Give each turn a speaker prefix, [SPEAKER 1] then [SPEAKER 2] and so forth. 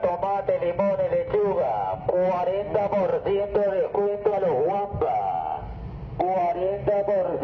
[SPEAKER 1] tomate, limón y lechuga. 40% de descuento a los guampas. 40%